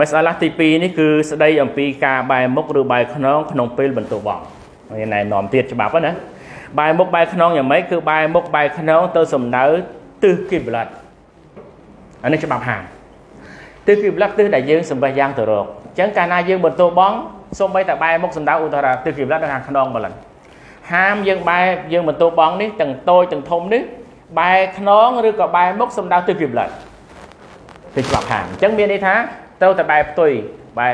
មសាឡាទី2នេះគឺស្ដីអំពីការបែរមុខឬបែរខ្នងក្នុងពេលបន្ទោបងមានណែនាំទៀតច្បាប់ណាបែរមុខបែរខ្នងយ៉ាងម៉េចគឺបែរមុខបែរខ្នងទៅសំដៅទិសគីប្លាត់អានេះច្បាប់ហាមទិសគីប្លាត់ទិសដែលយើងសម្បេះយ៉ាងទៅរកអញ្ចឹងកាលណាយើងបន្ទោបងសូម្បីតែបែរមុខសំដៅឧទាហរណ៍ទិសគីប្លាត់នៅខាងខ្នងម្ល៉េះហាមយើងបែរយើងបន្ទោបងនេះទាំងតូចទាំងធំនេះបែរខ្នងឬក៏បែរមុខសំដៅទិសគីប្លាត់គឺច្បាប់ហាមអញ្ចឹងមានន័យថា ត្រូវតែបែរផ្ទុយបែរ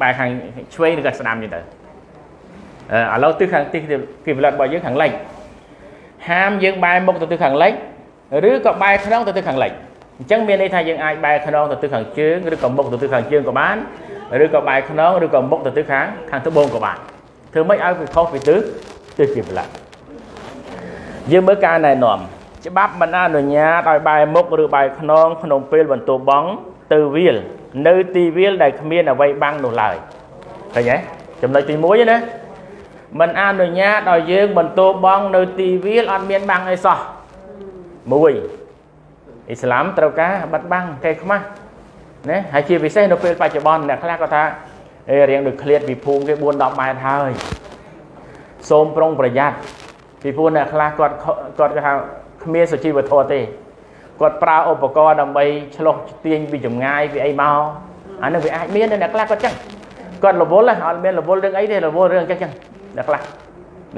បែរខាងឆ្វេងឬក៏ស្ដាំចឹងទៅអឺឥឡូវទិសខាងទិសគីប្លាត់របស់យើងខាងលិចហាមយើងបែរមុខទៅទិសខាងលិចឬក៏បែរខ្នងទៅទិសខាងលិចអញ្ចឹងមានន័យថាយើងអាចបែរខ្នងទៅទិសខាងជើងឬក៏មុខទៅទិសខាងជើងក៏បានឬក៏បែរខ្នងឬក៏មុខទៅទិសខាងខាងត្បូងក៏បានធ្វើម៉េចឲ្យវាខុសពីទិសទិសគីប្លាត់យើងមើលការណែនាំច្បាប់មិនអនុញ្ញាតឲ្យបែរមុខឬបែរខ្នងក្នុងពេលបន្ទោបងទៅវាល នៅទីវាលដែលគ្មានអ្វីបាំងនោះឡើយឃើញទេចំណុចទី1ណាមិនអនុញ្ញាតឲ្យយើងបន្ទោបងនៅទីវាលអត់មានបាំងអីសោះ1អ៊ីស្លាមត្រូវការបិទបាំងកែខ្មាស់ណាហើយជាពិសេសនៅពេលបច្ចុប្បន្នអ្នកខ្លះក៏ថាអេរៀងដូចឃ្លាតពីភូមិគេ4 10ម៉ែត្រហើយសូមប្រុងប្រយ័ត្នពីព្រោះអ្នកខ្លះគាត់គាត់គេថាគ្មានសុជីវធម៌ទេ គាត់ប្រើឧបករណ៍ដើម្បីឆ្លុះទាញពីចម្ងាយពីអីមកអានោះវាអាចមានអ្នកខ្លះគាត់ចឹងគាត់រវល់អត់មានរវល់រឿងអីទេរវល់រឿងចឹងចឹងអ្នកខ្លះ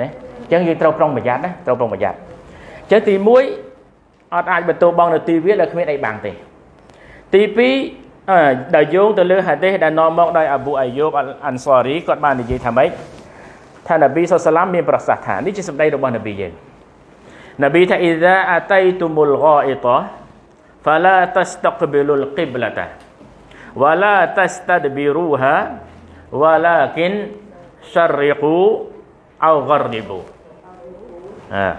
ណាចឹងយើងត្រូវប្រុងប្រយ័ត្នណាត្រូវប្រុងប្រយ័ត្នចឹងទី1អត់អាចបន្ទោបងនៅទីវាដែលគ្មានអីបាំងទេទី2ដែលយោងទៅលើហាឌីសដែលនាំមកដោយអាប៊ូអាយូបអានសារីគាត់បាននិយាយថាម៉េចថានប៊ីសុសឡាមមានប្រសាសន៍ថានេះជាសម្ដីរបស់នប៊ីយើង នប៊ីថាអ៊ីហ្សាអាតៃទុមុលហ្គាអ៊ីតា فلا تستقبلوا القبلة ولا تستدبروها ولكن شرقوا أو غربوا អា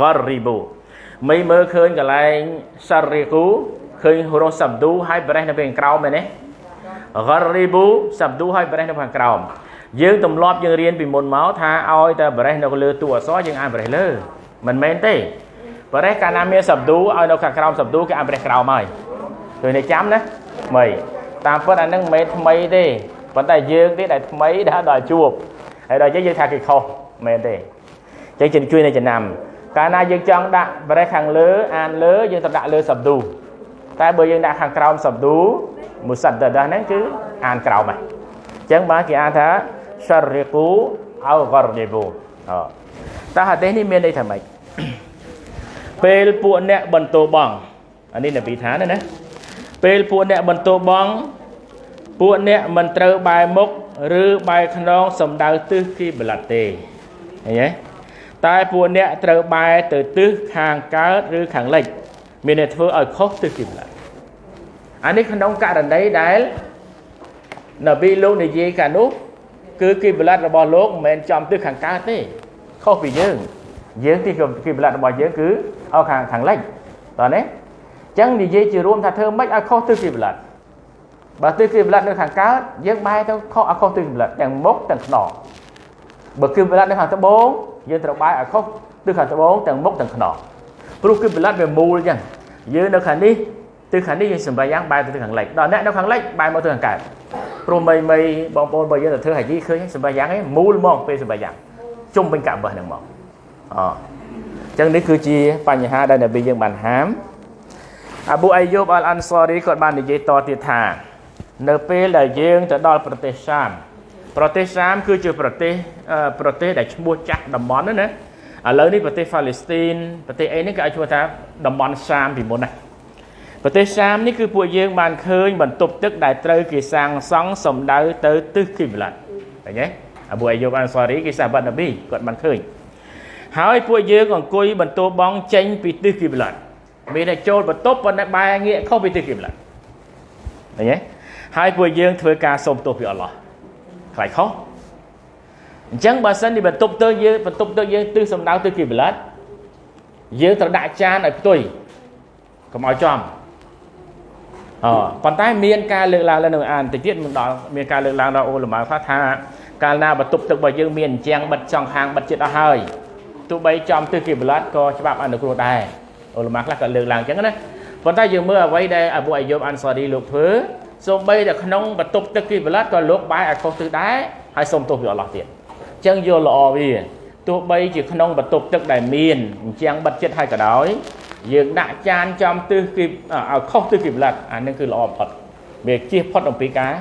غربوا មិនមើលឃើញកន្លែងសារីគូឃើញរស់សាប់ឌូហើយប្រេះនៅខាងក្រោមមែនទេ غربوا សាប់ឌូហើយប្រេះនៅខាងក្រោមយើងទម្លាប់យើងរៀនពីមុនមកថាឲ្យតែប្រេះនៅលើតួអក្សរយើងអានប្រេះលើ មិនមែនទេបរិះកាលណាមានសັບឌូឲ្យនៅខាងក្រោមសັບឌូគេអាប្រះក្រោមហើយជួយនេះចាំណាមីតាមពិតអានឹងមិនមែនថ្មីទេប៉ុន្តែយើងទេដែលថ្មីដែលដល់ជួបហើយដល់យើងថាគេខុសមែនទេអញ្ចឹងជួយនៅចំណាំកាលណាយើងចង់ដាក់បរិះខាងលើអានលើយើងត្រូវដាក់លើសັບឌូតែបើយើងដាក់ខាងក្រោមសັບឌូមុសាត់ដាដាហ្នឹងគឺអានក្រោមហ្នឹងអញ្ចឹងបាទគេអានថា syarriqu aw gharibu អឺ តើហាឌីសនេះមានន័យថាម៉េចពេលពួកអ្នកបន្ទោបងអានេះនប៊ីថាណាពេលពួកអ្នកបន្ទោបង ពួកអ្នកមិនត្រូវបែរមុខឬបែរខ្នងសំដៅទិសគីប្លាត់ទេឃើញទេតែពួកអ្នកត្រូវបែរទៅទិសខាងកើតឬខាងលិច មានតែធ្វើឲ្យខុសទិសគីប្លាត់អានេះក្នុងករណីដែលនប៊ីលោកនិយាយកាលនោះគឺគីប្លាត់របស់លោកមិនមែនចំទិសខាងកើតទេ ខុសពីយើងយើងទីគីប្លាត់របស់យើងគឺឲ្យខាងខាងលិចតើណាអញ្ចឹងនិយាយជារួមថាធ្វើម៉េចឲ្យខុសទិសគីប្លាត់បើទិសគីប្លាត់នៅខាងកើតយើងបែរទៅខុសឲ្យខុសទិសគីប្លាត់ទាំងមុខទាំងខ្នងបើគីប្លាត់នៅខាងត្បូងយើងត្រូវបែរឲ្យខុសទិសខាងត្បូងទាំងមុខទាំងខ្នងព្រោះគីប្លាត់វាមូលអញ្ចឹងយើងនៅខាងនេះទិសខាងនេះយើងសម្រាប់យ៉ាងបែរទៅទិសខាងលិចដល់អ្នកនៅខាងលិចបែរមកទិសខាងកើតព្រោះមីមីបងប្អូនបើយើងទៅធ្វើហាជីឃើញសម្រាប់យ៉ាងឯងមូលហ្មងពេលសម្រាប់យ៉ាង ជុំវិញកាបបះហ្នឹងមកអចឹងនេះគឺជាបញ្ហាដែលនប៊ីយើងបានហាមអាប៊ូអាយូបអលអាន់សារីគាត់បាននិយាយតទៀតថា នៅពេលដែលយើងទៅដល់ប្រទេសសាមប្រទេសសាមគឺជាប្រទេសប្រទេសដែលឈ្មោះចាស់តំបន់ណាណាឥឡូវនេះប្រទេសហ្វាឡេស្ទីនប្រទេសអីនេះគេឲ្យឈ្មោះថាតំបន់សាមពីមុនណាប្រទេសសាមនេះគឺពួកយើងបានឃើញបន្ទប់ទឹកដែលត្រូវគេសាងសង់សំដៅទៅទិសគីប្លាត់ឃើញទេ អាប៊ូអាយូបអានសារីគេសាបាត់នប៊ីគាត់បានឃើញហើយពួកយើងអង្គុយបន្ទោបងចេញពីទិសគីប្លាត់មានតែចូលបន្ទប់ប៉ុន្តែបែរងាកខុសពីទិសគីប្លាត់ឃើញទេហើយពួកយើងធ្វើការសូមទោសពីអល់ឡោះខ្លាចខុសអញ្ចឹងបើសិនជាបន្ទប់ទៅយើងបន្ទប់ទៅយើងទិសសំដៅទិសគីប្លាត់យើងត្រូវដាក់ចានឲ្យផ្ទុយកុំឲ្យចំអប៉ុន្តែមានការលើកឡើងនៅអានតិចទៀតមិនដល់មានការលើកឡើងដល់អូលម៉ាថាថា កាលណាបន្ទប់ទឹករបស់យើងមានអញ្ចាំងបិទចង់ហាងបិទចិត្តអស់ហើយទោះបីចំទិសគីប្លាត់ក៏ច្បាប់អនុគ្រោះដែរអ៊ុលម៉ាខ្លះក៏លើកឡើងអញ្ចឹងណាប៉ុន្តែយើងមើលអ្វីដែលអាប៊ូអាយូបអានសារីលោកធ្វើសូម្បីតែក្នុងបន្ទប់ទឹកគីបល័តក៏លោកបាយឲ្យខុសទិសដែរហើយសូមទោសពីអល់ឡោះទៀតអញ្ចឹងយល់ល្អវាទោះបីជាក្នុងបន្ទប់ទឹកដែលមានអញ្ចឹងបិទចិត្តឲ្យក៏ដោយយើងដាក់ចានចំទិសគីឲ្យខុសទិសគីបល័តអានឹងគឺល្អបំផុតវាជៀសផុតអំពីការ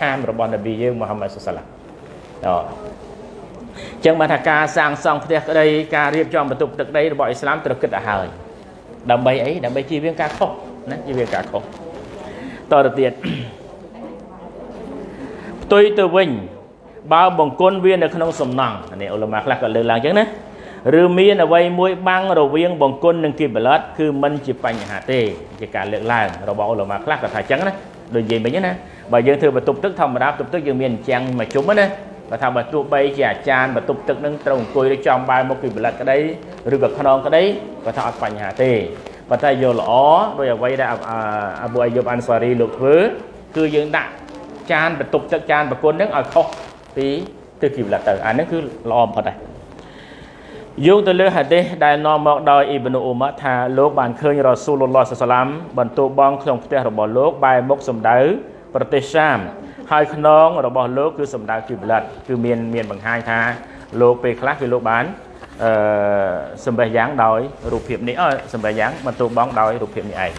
ហាមរបស់នប៊ីយើងមូហាម៉ាត់សុសឡា អូចឹងបានថាការសាងសង់ផ្ទះក្តីការរៀបចំបន្ទប់ទឹកដីរបស់អ៊ីស្លាមត្រូវគិតឲ្យហើយដើម្បីអីដើម្បីជៀសវាងការខុសណាជៀសវាងការខុសតទៅទៀតផ្ទុយទៅវិញបើបង្គន់វានៅក្នុងសំណង់នេះអ៊ុលម៉ាខ្លះក៏លើកឡើងចឹងណាឬមានអ្វីមួយបាំងរវាងបង្គន់និងគីបលតគឺมันជាបញ្ហាទេជាការលើកឡើងរបស់អ៊ុលម៉ាខ្លះក៏ថាចឹងណាដូចនិយាយមិញណាបើយើងធ្វើបន្ទប់ទឹកធម្មតាបន្ទប់ទឹកយើងមានអញ្ចឹងមួយជុំណា បើថាបើទោះបីជាអាចារ្យបន្ទប់ទឹកនឹងត្រូវអង្គុយឬចំបែរមុខពីបលិតក្តីឬក៏ខ្នងក្តីគាត់ថាអត់បញ្ហាទេប៉ុន្តែយកល្អដោយអ្វីដែលអាប៊ូអាយុបអានសារីលោកធ្វើគឺយើងដាក់ចានបន្ទប់ទឹកចានប្រគុណនឹងឲ្យខុសពីទិសគីបលិតទៅអានេះគឺល្អបំផុតដែរយោងទៅលើហាឌីសដែលនាំមកដោយអ៊ីប្នូអ៊ូម៉ាថាលោកបានឃើញរ៉ាស៊ូលឡោះសាឡាមបន្ទោបងក្នុងផ្ទះរបស់លោកបែរមុខសម្ដៅប្រទេសសាម ហើយខ្នងរបស់លោកគឺសម្ដៅគីប្លាត់គឺមានមានបង្ហាញថាលោកពេលខ្លះគឺលោកបានអឺសម្បេះយ៉ាងដោយរូបភាពនេះអឺសម្បេះយ៉ាងបន្ទោបងដោយរូបភាពនេះឯង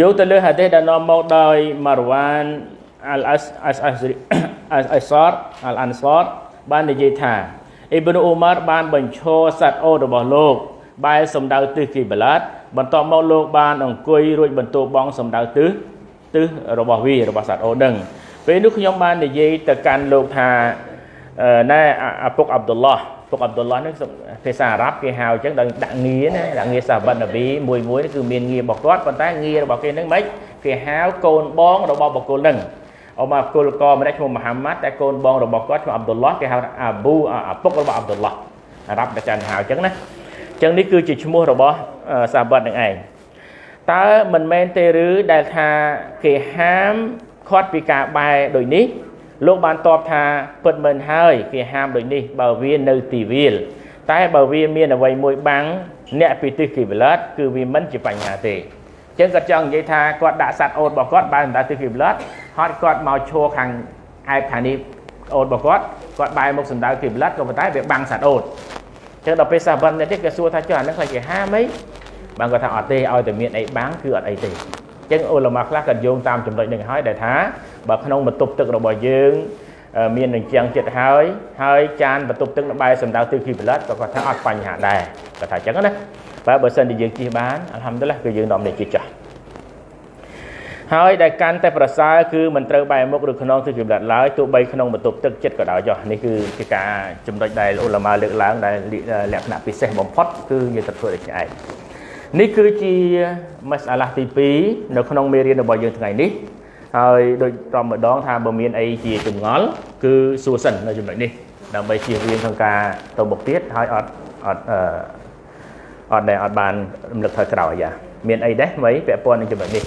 យកទៅលើហាឌីសដែលនាំមកដោយម៉ារវ៉ានអលអសអសអសអសរអលអានសរបាននិយាយថា អ៊ីប្នូអ៊ូម៉ារបានបញ្ឈរសត្វអូតរបស់លោកបែរសំដៅទិសគីបឡាតបន្ទាប់មកលោកបានអង្គុយរួចបន្ទោបងសំដៅទិសទិសរបស់វារបស់សត្វអូដឹងពេលនោះខ្ញុំបាននិយាយទៅកាន់លោកថាណែឪពុកអាប់ឌុលឡោះពុកអាប់ឌុលឡោះនេះភាសាអារ៉ាប់គេហៅអញ្ចឹងដល់ដាក់ងារណាដាក់ងារសាហាបនប៊ីមួយមួយគឺមានងាររបស់គាត់ប៉ុន្តែងាររបស់គេនឹងមិនគេហៅកូនបងរបស់បុគ្គលនឹង អមកគុលកម្នាក់ឈ្មោះមូហាម៉ាត់តែកូនបងរបស់គាត់ឈ្មោះអាប់ឌុលឡោះគេហៅអាប៊ូឪពុករបស់អាប់ឌុលឡោះអារ៉ាប់តែចានហៅអញ្ចឹងណាអញ្ចឹងនេះគឺជាឈ្មោះរបស់សាហាបនឹងឯងតើមិនមែនទេឬដែលថាគេហាមខាត់ពីការបែរដូចនេះលោកបានតបថាពិតមែនហើយគេហាមដូចនេះបើវានៅទីវាល តែបើវាមានអ្វីមួយបាំងអ្នកពីទិសគីវលតគឺវាមិនជាបញ្ហាទេ ចឹងគាត់ចង់និយាយថាគាត់ដាក់សัตว์អូតរបស់គាត់បែរទៅទិសគីវលតហើយគាត់មកឈរខាងឯបខាងនេះអូតរបស់គាត់គាត់បែរមកសម្ដៅគីវលតក៏ប៉ុន្តែវាបាំងសัตว์អូតចឹងដល់ពេលសាបិននេះគេសួរថាចុះអានឹងខ្លាចគេហាមអីបានគាត់ថាអត់ទេឲ្យតែមានអីបាំងគឺអត់អីទេចឹងអ៊ុលម៉ាខ្លះក៏យោងតាមចំណុចនេះហើយដែលថាបើក្នុងបន្ទប់ទឹករបស់យើងមាននឹងជាងចិត្តហើយហើយចានបន្ទប់ទឹកនៅបែរសម្ដៅទិសគីបលិតក៏គាត់ថាអត់បញ្ហាដែរគាត់ថាអញ្ចឹងណា បើបើសិនជាយើងជិះបានអល់ហាំឌុលឡាគឺយើងនាំនេះជិះចាស់ហើយដែលកាន់តែប្រសើរគឺមិនត្រូវបែរមុខឬខ្នងទិសគីបលិតឡើយទោះបីក្នុងបន្ទប់ទឹកចិត្តក៏ដោយចុះនេះគឺជាការចំណុចដែលអ៊ុលម៉ាលើកឡើងដែលលក្ខណៈពិសេសបំផុតគឺយើងត្រូវធ្វើដូចនេះឯងនេះគឺជាមសាឡាទី2នៅក្នុងមេរៀនរបស់យើងថ្ងៃនេះហើយដូចតម្ដងថាបើមានអីជាចម្ងល់គឺសួរសិននៅចំណុចនេះដើម្បីជៀសវាងក្នុងការទៅមុខទៀតហើយអត់អត់អឺ អត់ដែលអត់បានរំលឹកថយក្រោយយ៉ាមានអីដែរថ្មីពាក់ព័ន្ធនឹងចំណុចនេះ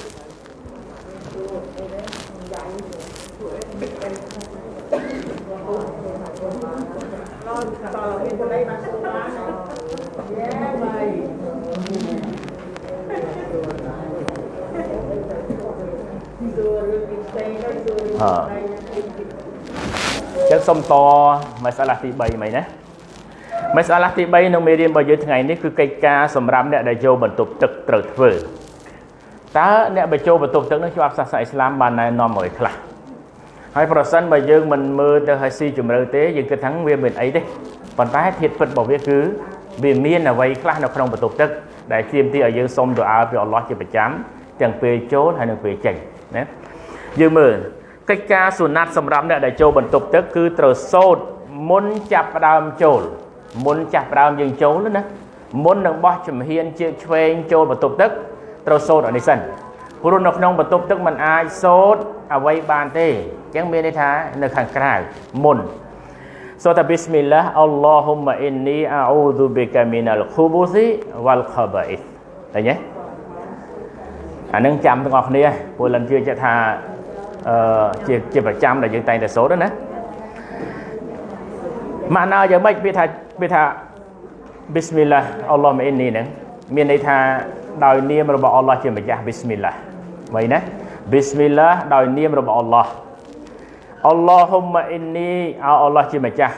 អញ្ចឹងសុំតមកសាឡាទី3មិញណា មកសាឡាទី3នៅមេរៀនរបស់យើងថ្ងៃនេះគឺកិច្ចការសម្រាប់អ្នកដែលចូលបន្ទប់ទឹកត្រូវធ្វើតើអ្នកបញ្ចូលបន្ទប់ទឹកនោះជាប់សាសនាអ៊ីស្លាមបានណែនាំមកឲ្យខ្លះហើយប្រសិនបើយើងមិនមើលទៅឲ្យស៊ីជម្រៅទេយើងគិតថាវាមានអីទេប៉ុន្តែធាតុពិតរបស់វាគឺវាមានអ្វីខ្លះនៅក្នុងបន្ទប់ទឹកដែលជាមទីឲ្យយើងសុំទៅអើពីអល់ឡោះជាប្រចាំទាំងពេលចូលហើយនិងពេលចេញណាយើងមើលកិច្ចការសុណាត់សម្រាប់អ្នកដែលចូលបន្ទប់ទឹកគឺត្រូវសូត្រមុនចាប់ផ្ដើមចូល មុនចាប់ផ្ដើមយើងចូលណាមុននឹងបោះចំហៀនជើងឆ្វេងចូលបន្ទប់ទឹកត្រូវសូត្រអានេះសិនព្រោះនៅក្នុងបន្ទប់ទឹកมันអាចសូត្រអ្វីបានទេអញ្ចឹងមានន័យថានៅខាងក្រៅមុនសូត្របិស្មិលឡាអល់ឡោហ៊ុម៉ាអ៊ីននីអអ៊ូឌូបិកាមីណាល់ខូបូស៊ីវ៉ាល់ខាបាអ៊ីសឃើញទេអានឹងចាំទាំងអស់គ្នាពលលិនជឿចិត្តថាអឺជាជាប្រចាំដែលយើងតែងតែសូត្រណាម៉ាក់ណាយ៉ាងម៉េចវាថា វាថា Bismillah អល់ឡោះម៉ាអ៊ីននីហ្នឹងមានន័យថាដោយនាមរបស់អល់ឡោះជាម្ចាស់ Bismillah មិនណា Bismillah ដោយនាមរបស់អល់ឡោះអល់ឡោហ៊ុមម៉ាអ៊ីននីអោអល់ឡោះជាម្ចាស់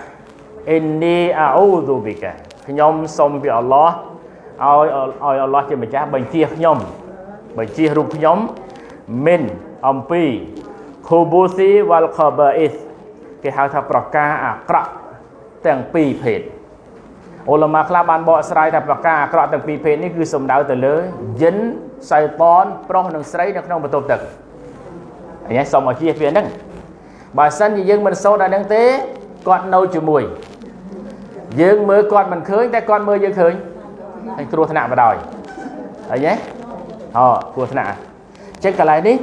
អ៊ីននីអាអ៊ូឌូប៊ីកាខ្ញុំសូមពីអល់ឡោះឲ្យឲ្យអល់ឡោះជាម្ចាស់បញ្ជាខ្ញុំបញ្ជារូបខ្ញុំមិនអំពីខូបូស៊ីវ៉ាល់ខបាអ៊ីសគេហៅថាប្រការអាក្រក់ទាំងពីរភេទ អ៊ុលម៉ាខ្លះបានបកស្រាយថាប្រការអាក្រក់ទាំងពីរភេទនេះគឺសំដៅទៅលើយិនសៃតនប្រុសនិងស្រីនៅក្នុងបន្ទប់ទឹកអញ្ចឹងសូមឲ្យជៀសវាហ្នឹងបើសិនជាយើងមិនសូត្រដល់ហ្នឹងទេគាត់នៅជាមួយយើងមើលគាត់មិនឃើញតែគាត់មើលយើងឃើញហើយគ្រោះថ្នាក់បដ ாய் អីហ៎អូគ្រោះថ្នាក់អញ្ចឹងកន្លែងនេះ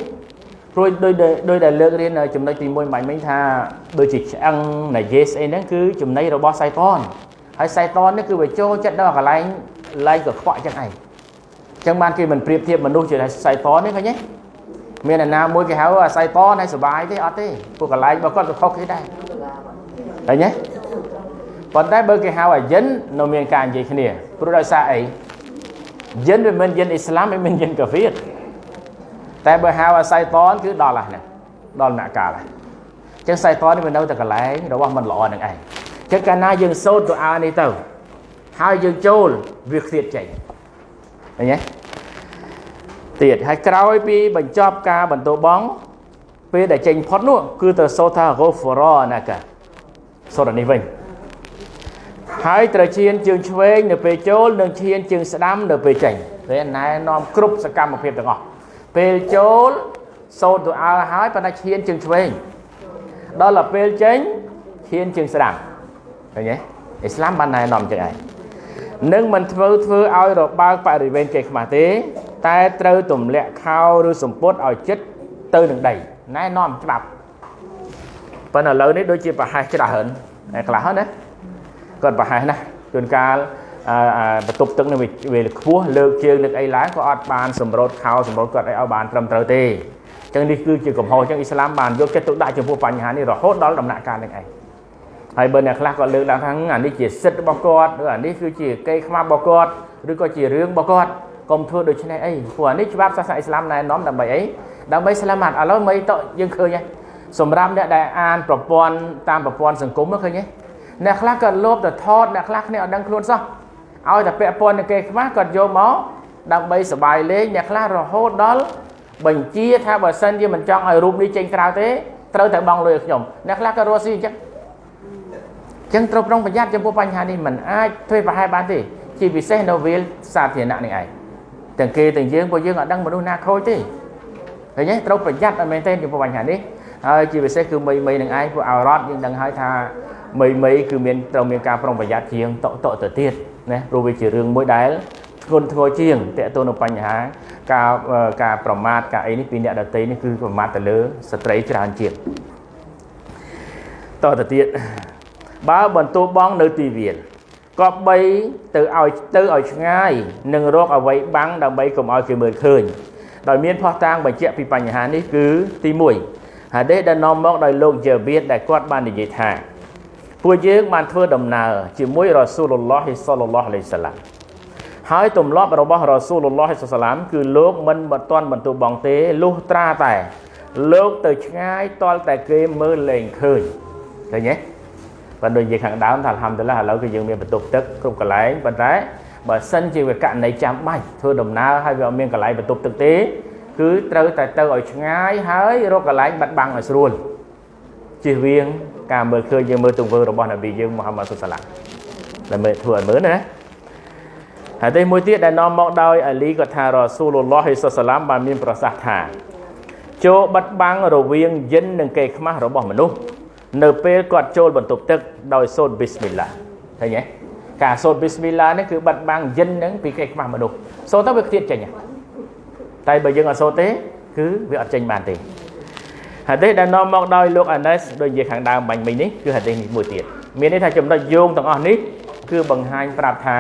ព្រួយដោយដោយដែលលើករៀនចំណុចទី1បាញ់មិញថាដូចជាឆ្អឹងនៃយេស្អីហ្នឹងគឺចំណៃរបស់សៃតន ហើយសៃតននេះគឺវាចូលចិត្តដល់កន្លែងឡៃកខ្វក់ចឹងឯងអញ្ចឹងបានគេមិនប្រៀបធៀបមនុស្សជាសៃតនទេឃើញទេមានអ្នកណាមួយគេហៅអាសៃតនហើយសុបាយទេអត់ទេពួកកន្លែងរបស់គាត់ក៏ខុសគេដែរឃើញទេប៉ុន្តែបើគេហៅអាយិននៅមានការនិយាយគ្នាព្រោះដោយសារអីយិនវាមិនយិនអ៊ីស្លាមវាមិនយិនកាហ្វៀតតែបើហៅអាសៃតនគឺដល់ហ្នឹងដល់អ្នកកាលហ្នឹងអញ្ចឹងសៃតននេះវានៅតែកន្លែងរបស់មិនល្អនឹងឯង ចឹងកាលណាយើងសូត្រទូអានេះទៅហើយយើងចូលវាខ្ទៀតចេញឃើញទេទៀតហើយក្រោយពីបញ្ចប់ការបន្ទោបងពេលដែលចេញផុតនោះគឺទៅសូត្រថា ghufra ណាកាសូត្រនេះវិញហើយត្រូវឈានជើងឆ្វេងនៅពេលចូលនិងឈានជើងស្ដាំនៅពេលចេញពេលណែនាំគ្រប់សកម្មភាពទាំងអស់ពេលចូលសូត្រទូអើហើយប៉ុន្តែឈានជើងឆ្វេងដល់ទៅពេលចេញឈានជើងស្ដាំ ឃើញទេអ៊ីស្លាមបានណែនាំចឹងឯងនឹងមិនធ្វើធ្វើឲ្យរបើកបរិវេណគេខ្មាស់ទេ តែត្រូវទម្លាក់ខោឬសម្ពុតឲ្យចិត្តទៅនឹងដីណែនាំច្បាប់ប៉ុន្តែឥឡូវនេះដូចជាប្រហែសច្រើនតែខ្លះណាគាត់ប្រហែសណាជួនកាលបន្ទប់ទឹកនេះវាខ្ពស់លើកជើងនឹកអីឡើងក៏អត់បានសម្រូតខោសម្រូតគាត់អីឲ្យបានត្រឹមត្រូវទេអញ្ចឹងនេះគឺជាកំហុសអញ្ចឹងអ៊ីស្លាមបានយកចិត្តទុកដាក់ចំពោះបញ្ហានេះរហូតដល់ដំណាក់កាលនេះឯង ហើយបើអ្នកខ្លះគាត់លើកឡើងថាអានេះជាសិទ្ធិរបស់គាត់ឬអានេះគឺជាកេរខ្មាស់របស់គាត់ឬក៏ជារឿងរបស់គាត់កុំធ្វើដូច្នេះអីព្រោះអានេះច្បាប់សាសនាអ៊ីស្លាមណែនាំដើម្បីអីដើម្បីស្លាមាត់ឥឡូវមិនតយើងឃើញហើយសម្រាប់អ្នកដែលអានប្រព័ន្ធតាមប្រព័ន្ធសង្គមឃើញទេអ្នកខ្លះក៏លោភទៅថតអ្នកខ្លះគ្នាអត់ដឹងខ្លួនសោះឲ្យតែពាក់ព័ន្ធនឹងគេខ្មាស់គាត់យកមកដើម្បីសបាយលេងអ្នកខ្លះរហូតដល់បញ្ជាថាបើសិនជាមិនចង់ឲ្យរូបនេះចេញក្រៅទេត្រូវតែបង់លុយឲ្យខ្ញុំអ្នកខ្លះក៏រស់ស៊ីអញ្ចឹង ចឹងត្រូវប្រុងប្រយ័ត្នចំពោះបញ្ហានេះមិនអាចធ្វើប្រហែលបានទេជាពិសេសនៅវាលសាធារណៈនេះឯងទាំងគេទាំងយើងពួកយើងអត់ដឹងមនុស្សណាខូចទេឃើញទេត្រូវប្រយ័ត្នអត់មែនទេចំពោះបញ្ហានេះហើយជាពិសេសគឺមីមីនឹងឯងពួកអរ៉តយើងដឹងហើយថាមីមីគឺមានត្រូវមានការប្រុងប្រយ័ត្នជាងតកតកទៅទៀតណាព្រោះវាជារឿងមួយដែលធ្ងន់ធ្ងរជាងតកតទៅនឹងបញ្ហា ការការប្រមាថការអីនេះពីអ្នកដតីនេះគឺប្រមាថទៅលើស្ត្រីច្រើនជាងតទៅទៀត បើបន្ទោបងនៅទីវាលក៏បីទៅឲ្យទៅឲ្យឆ្ងាយនឹងរកអ្វីបាំងដើម្បីកុំឲ្យគេមើលឃើញដោយមានផោះតាងបញ្ជាក់ពីបញ្ហានេះគឺទី1ហាឌីសដែលនាំមកដោយលោកយ៉ាវៀតដែលគាត់បាននិយាយថាពួកយើងបានធ្វើដំណើរជាមួយរ៉ាស៊ូលឡោះសល្លឡោះអាឡៃសាឡាមហើយទម្លាប់របស់រ៉ាស៊ូលឡោះសាឡាមគឺលោកមិនមិនទាន់បន្ទោបងទេលុះត្រាតែ លោកទៅឆ្ងាយតលតែគេមើលលែងឃើញឃើញទេ បើដូចនិយាយខាងដើមថាអល់ហាំឌុលឡាឥឡូវគឺយើងមានបន្ទប់ទឹកគ្រប់កន្លែងប៉ុន្តែបើសិនជាវាករណីចាំបាច់ធ្វើដំណើរហើយវាអត់មានកន្លែងបន្ទប់ទឹកទេ គឺត្រូវតែទៅឲ្យឆ្ងាយហើយរកកន្លែងបាត់បង់ឲ្យស្រួលជិះវៀងការមើលឃើញយើងមើលទង្វើរបស់នប៊ីយើងមូហាម៉ាត់សុសឡាដែលមើលធ្វើឲ្យមើលណាហើយទេមួយទៀតដែលនាំមកដោយអាលីក៏ថារ៉ាស៊ូលឡោះសុសឡាមបានមានប្រសាសន៍ថាចូលបាត់បង់រវាងយិននិងគេខ្មាស់របស់មនុស្ស នៅពេលគាត់ចូលបន្ទប់ទឹកដោយសូត្រប៊ីស្មិលឡាឃើញទេការសូត្រប៊ីស្មិលឡានេះគឺបាត់បង់យិនហ្នឹងពីគេខ្មាស់មនុស្សសូត្រទៅវាខ្ទៀតចេញតែបើយើងអត់សូត្រទេ គឺវាអត់ចេញបានទេហាឌីសដែលនាំមកដោយលោកអាណេសដូចនិយាយខាងដើមបាញ់មិញនេះគឺហាឌីសនេះមួយទៀតមានន័យថាចំណុចយោងទាំងអស់នេះគឺបង្ហាញប្រាប់ថា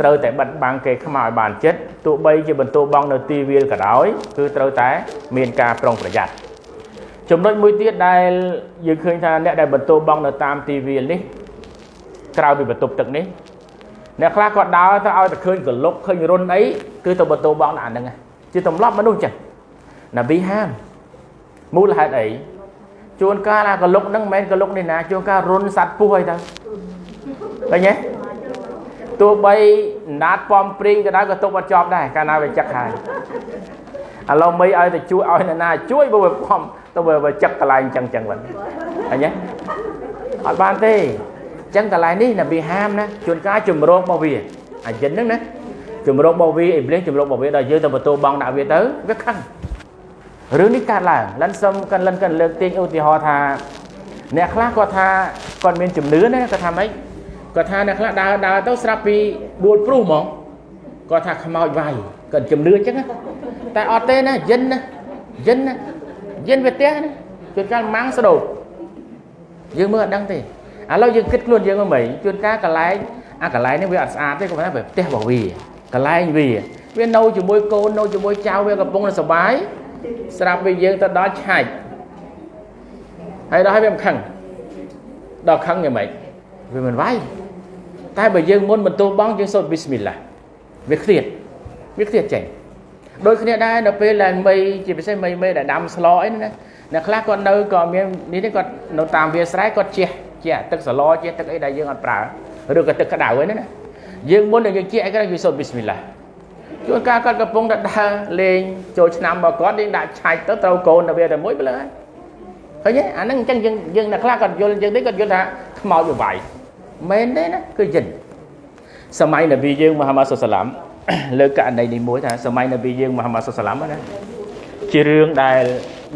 ត្រូវតែបិទបាំងគេខ្មៅឲ្យបានចិត្តទោះបីជាបន្ទោបងនៅទីវាលក៏ដោយគឺត្រូវតែមានការប្រុងប្រយ័ត្ន ចំណុចមួយទៀតដែលយើងឃើញថាអ្នកដែលបន្ទោបងនៅតាមទីវាលនេះក្រៅពីបន្ទប់ទឹកនេះអ្នកខ្លះគាត់ដើរទៅឲ្យតែឃើញកលុកឃើញរុនអីគឺទៅបន្ទោបងដាក់ហ្នឹងជាទម្លាប់មនុស្សចឹងណាប៊ីហាមមូលហេតុអីជួនកាលអាកលុកហ្នឹងមិនមែនកលុកនេះណាជួនកាលរុនសัตว์ពស់អីទៅឃើញទេទោះបីណាតប៉ំព្រីងក៏ដោយក៏ទុកអត់ជាប់ដែរកាលណាវាចឹកហើយឥឡូវមិនឲ្យទៅជួយឲ្យអ្នកណាជួយបើវាប៉ំ ទៅវាចឹកកន្លែងចឹងចឹងវិញឃើញទេអត់បានទេចឹងកន្លែងនេះណាប៊ីហាមណាជួនកាលជំរងរបស់វាអាយិនហ្នឹងណាជំរងរបស់វាអ៊ីប្លីសជំរងរបស់វាដល់យើងទៅបន្ទោបងដាក់វាទៅវាខឹងរឿងនេះកើតឡើងលិនសុំកិនលិនកិនលើកទាញឧទាហរណ៍ថាអ្នកខ្លះគាត់ថាគាត់មានជំនឿណាគាត់ថាម៉េចគាត់ថាអ្នកខ្លះដើរដើរទៅស្រាប់ពីដួលព្រុសហ្មងគាត់ថាខ្មោចវាយគាត់ជំនឿអញ្ចឹងតែអត់ទេណាយិនណាយិនណា យិនវាផ្ទះណាជួនកាលម៉ាំងស្ដោយើងមើលអត់ដឹងទេឥឡូវយើងគិតខ្លួនយើងមកវិញជួនកាលកន្លែងអាកន្លែងនេះវាអត់ស្អាតទេគាត់ថាវាផ្ទះរបស់វាកន្លែងវាវានៅជាមួយកូននៅជាមួយចៅវាកំពុងតែសុបាយស្រាប់ពេលយើងទៅដល់ឆាច់ហើយដល់ហើយវាមិនខឹងដល់ខឹងយ៉ាងម៉េចវាមិនវាយតែបើយើងមុនបន្ទោបងយើងសូត្រប៊ីស្មិលឡាវាឃ្លាតវាឃ្លាតចេញ ដូចគ្នាដែរនៅពេលដែលមីជាពិសេសមីមីដែលដាំស្លអីណាអ្នកខ្លះគាត់នៅក៏មាននេះនេះគាត់នៅតាមវាស្រែគាត់ជះជះទឹកសឡជះទឹកអីដែលយើងអត់ប្រើឬក៏ទឹកក្តៅហ្នឹងណាយើងមុនដែលយើងជះអីគាត់យើងសូត្រប៊ីស្មិលឡាជួនកាលគាត់កំពុងតែដើរលេងចូលឆ្នាំមកគាត់យើងដាក់ឆាច់ទៅត្រូវកូនទៅវាតែមួយទៅលើហើយឃើញទេអាហ្នឹងអញ្ចឹងយើងយើងអ្នកខ្លះគាត់យល់អញ្ចឹងទេគាត់យល់ថាខ្មោចវាវាយមែនទេណាគឺយិនសម័យនប៊ីយើងមហាម៉ាត់សុសឡាម លើកករណីនេះមួយថាសម័យនប៊ីយើងមហាម៉ាត់សុសឡាមណាជារឿងដែល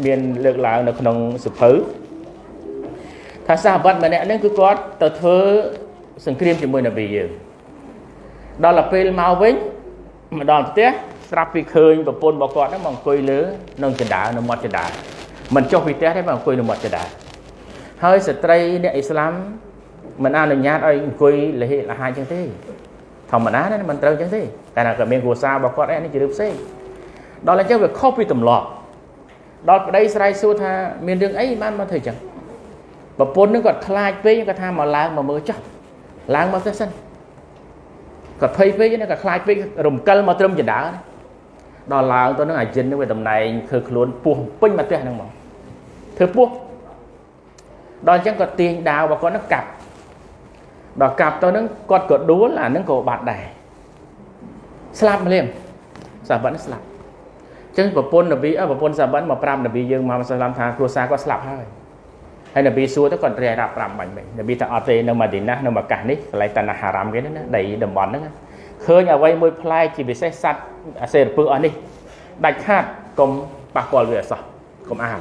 មានលើកឡើងនៅក្នុងសភៅថាសាហបតម្នាក់ហ្នឹងគឺគាត់ទៅធ្វើសង្គ្រាមជាមួយនប៊ីយើងដល់ទៅពេលមកវិញមកដល់ផ្ទះស្រាប់ពីឃើញប្រពន្ធរបស់គាត់ហ្នឹងមកអង្គុយលើនឹងចដានៅមាត់ចដាមិនចុះពីផ្ទះទេមកអង្គុយនៅមាត់ចដាហើយស្ត្រីអ្នកអ៊ីស្លាមមិនអនុញ្ញាតឲ្យអង្គុយលហិលហាយចឹងទេ ធម្មតាណាមិនត្រូវចឹងទេតែក៏មានគ្រួសាររបស់គាត់ឯនេះជារឿងផ្សេងដល់អញ្ចឹងវាខុសពីទម្លាប់ដល់ប្តីស្រ័យសួរថាមានរឿងអីបានមកធ្វើចឹងប្រពន្ធនឹងគាត់ខ្លាចពេកគាត់ថាមកឡើងមកមើលចោះឡើងមកទៅសិនគាត់ភ័យពេកណាគាត់ខ្លាចពេករំកិលមកត្រឹមចដាដល់ឡើងទៅនឹងអាចិននឹងវាតំណែងធ្វើខ្លួនពោះពេញមកផ្ទះហ្នឹងមកធ្វើពោះដល់អញ្ចឹងគាត់ទាញដាវរបស់គាត់នឹងកាប់ ដល់កាប់ទៅនឹងគាត់ក៏ដួលអានឹងក៏បាត់ដែរស្លាប់ម្លៀមសាបាត់ស្លាប់អញ្ចឹងប្រពន្ធនប៊ីប្រពន្ធសាបាត់មកប្រាប់នប៊ីយើងមកសាឡាមថាគ្រួសារគាត់ស្លាប់ហើយហើយនប៊ីសួរទៅគាត់រាយរាប់ប្រាប់បាញ់មិញនប៊ីថាអត់ទេនៅម៉ាឌីណានៅម៉ាកាសនេះកន្លែងតាណាហារ៉ាមគេណាដីតំបន់ហ្នឹងឃើញអ្វីមួយផ្លែជាពិសេសសัตว์អាសេរពឹសអស់នេះដាច់ខាតកុំប៉ះពាល់វាអសោះកុំអាវ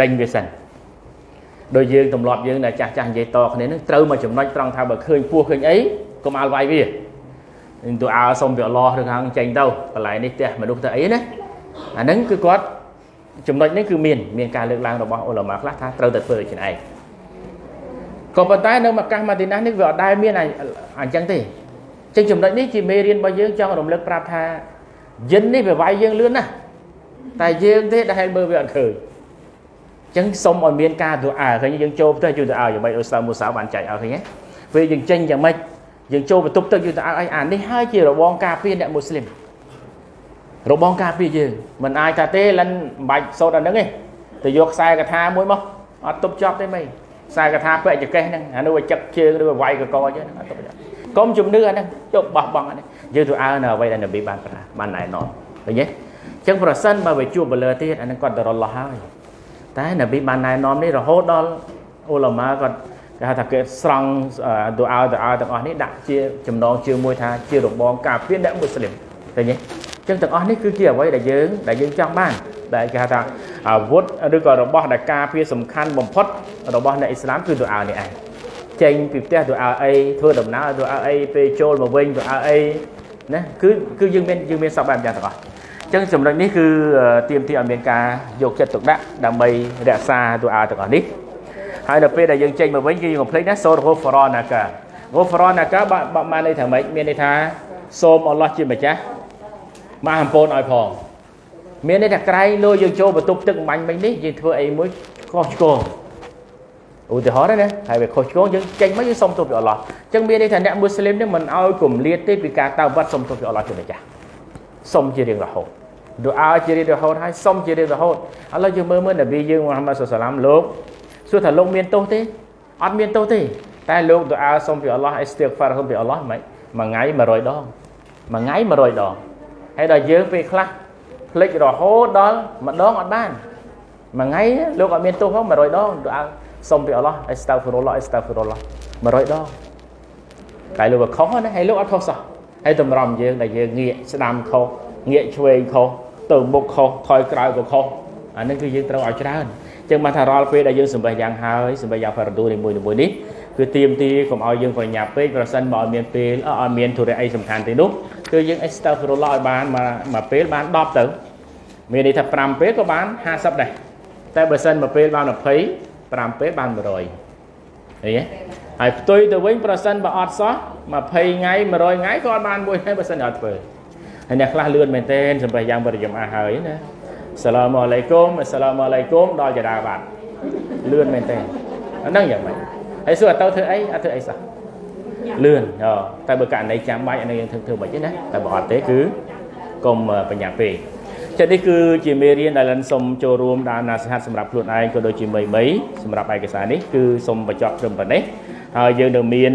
ដេញវាសិន ដោយយើងទម្លាប់យើងដែលចាស់ចាស់និយាយតគ្នានឹងត្រូវមកចំណុចត្រង់ថាបើឃើញពោះឃើញអីកុំអាលវាយវានឹងទៅអើសុំពីអល់ឡោះឬខាងចេញទៅកន្លែងនេះផ្ទះមនុស្សទៅអីណាអាហ្នឹងគឺគាត់ចំណុចនេះគឺមានមានការលើកឡើងរបស់អ៊ុលម៉ាខ្លះថាត្រូវតែធ្វើដូចនេះឯងក៏ប៉ុន្តែនៅម៉ាកាសម៉ាឌីណានេះវាអត់ដែលមានអញ្ចឹងទេចឹងចំណុចនេះជាមេរៀនរបស់យើងចង់រំលឹកប្រាប់ថាយិននេះវាវាយយើងលឿនណាស់តែយើងទេដែលមើលវាអត់ឃើញ ចឹងសុំឲ្យមានការទូអើឃើញយើងចូលផ្ទះជួយទូអើយ៉ាងម៉េចអ៊ូស្តាមូសាបានចែកឲ្យឃើញទេពេលយើងចេញយ៉ាងម៉េចយើងចូលបន្ទប់ទឹកជួយទូអើឲ្យអានេះហើយជារបងការពារអ្នកមូស្លីមរបងការពារយើងមិនអាចថាទេលិនមិនបាច់សូត្រអាហ្នឹងទេទៅយកខ្សែកថាមួយមកអត់ទប់ជាប់ទេមិនខ្សែកថាពាក់ចកេះហ្នឹងអានោះវាចឹកជើងឬវាវាយកកអញ្ចឹងអត់ទប់ជាប់កុំជំនឿអាហ្នឹងជប់បោះបង់អានេះយើងទៅអើនៅអ្វីដែលនប៊ីបានប្រាបានណែនាំឃើញទេអញ្ចឹងប្រសិនបើវាជួបបលើទៀតអាហ្នឹងគាត់ទៅរលោះហើយ តែនប៊ីបានណែនាំនេះរហូតដល់អ៊ូឡាម៉ាគាត់គេហៅថាគេស្រង់ទូអើទូអើទាំងអស់នេះដាក់ជាចំណងជើងមួយថាជារបងការពារអ្នកមូស្លីមឃើញទេចឹងទាំងអស់នេះគឺជាអ្វីដែលយើងដែលយើងចង់បានដែលគេហៅថាអាវុធឬក៏របស់ដែលការពារសំខាន់បំផុតរបស់អ្នកអ៊ីស្លាមគឺទូអើនេះឯងចេញពីផ្ទះទូអើអីធ្វើដំណើរទូអើអីពេលចូលមកវិញទូអើអីណាគឺគឺយើងមានយើងមានសពបែបយ៉ាងទាំងអស់ ចឹងចំណុចនេះគឺទៀមទីឲ្យមានការយកចិត្តទុកដាក់ដើម្បីរក្សាទូអើទាំងអស់នេះហើយដល់ពេលដែលយើងចេញមកវិញគឺយើងកុំភ្លេចណាសូរហូហ្វរ៉ណាកាហ្វរ៉ណាកាបាក់បានន័យថាម៉េចមានន័យថាសូមអល់ឡោះជាម្ចាស់មកអំពូនឲ្យផងមានន័យថាក្រែងលោយើងចូលបន្ទប់ទឹកបាញ់មិញនេះយើងធ្វើអីមួយខុសឆ្គងឧទាហរណ៍ណាហើយវាខុសឆ្គងយើងចេញមកយើងសុំទោសពីអល់ឡោះអញ្ចឹងមានន័យថាអ្នកមូស្លីមនេះមិនឲ្យគម្លាតទេពីការតើវត្តសុំទោសពីអល់ឡោះជាម្ចាស់សុំជារៀងរហូត ឌូអាជារៀងរហូតហើយសុំជារៀងរហូតឥឡូវយើងមើលមើលនប៊ីយើងមូហាម៉ាត់សុសឡាមលោកសួរថាលោកមានទោសទេអត់មានទោសទេតែលោកឌូអាសុំពីអល់ឡោះអ៊ីស្ទីហ្វារសុំពីអល់ឡោះមិនមួយថ្ងៃ100ដងមួយថ្ងៃ100ដងហើយដល់យើងពេលខ្លះភ្លេចរហូតដល់ម្ដងអត់បានមួយថ្ងៃលោកអត់មានទោសផង100ដងឌូអាសុំពីអល់ឡោះអ៊ីស្តាហ្វីរុលឡោះអ៊ីស្តាហ្វីរុលឡោះ100ដងតែលោកក៏ខុសណាហើយលោកអត់ខុសសោះហើយតម្រាំយើងដែលយើងងាកស្ដាំខុសងាកឆ្វេងខុស ទៅមុខខុសថយក្រោយក៏ខុសអានេះគឺយើងត្រូវឲ្យច្រើនចឹងបានថារាល់ពេលដែលយើងសម្បេះយ៉ាងហើយសម្បេះយ៉ាងផារ៉ាឌូនីមួយៗនេះគឺទៀមទីកុំឲ្យយើងប្រញាប់ពេកប្រសិនបើអត់មានពេលអត់មានធុរៈអីសំខាន់ទេនោះគឺយើងអេស្តាហ្វីរុលឡោះឲ្យបានមួយមួយពេលបាន10ទៅមានន័យថា5ពេលក៏បាន50ដែរតែបើសិនមួយពេលបាន20 5ពេលបាន100អីហើយផ្ទុយទៅវិញប្រសិនបើអត់សោះ20ថ្ងៃ100ថ្ងៃក៏អត់បានមួយហើយបើសិនអត់ធ្វើ ហើយអ្នកខ្លះលឿនមែនទែនសម្រាប់យ៉ាងបរិយមអាហើយណាសាឡាមអាឡៃគុំសាឡាមអាឡៃគុំដល់ចដាបាត់លឿនមែនទែនអាហ្នឹងយ៉ាងម៉េចហើយសួរទៅធ្វើអីអត់ធ្វើអីសោះលឿនតែបើករណីចាំបាច់អានេះយើងធ្វើធ្វើមិនទេណាតែបើអត់ទេគឺកុំបញ្ញាពេកចឹងនេះគឺជាមេរៀនដែលលិនសូមចូលរួមដល់ណាសិហាត់សម្រាប់ខ្លួនឯងក៏ដូចជាមីមីសម្រាប់ឯកសារនេះគឺសូមបញ្ចប់ត្រឹមប៉ុណ្ណេះហើយយើងនៅមាន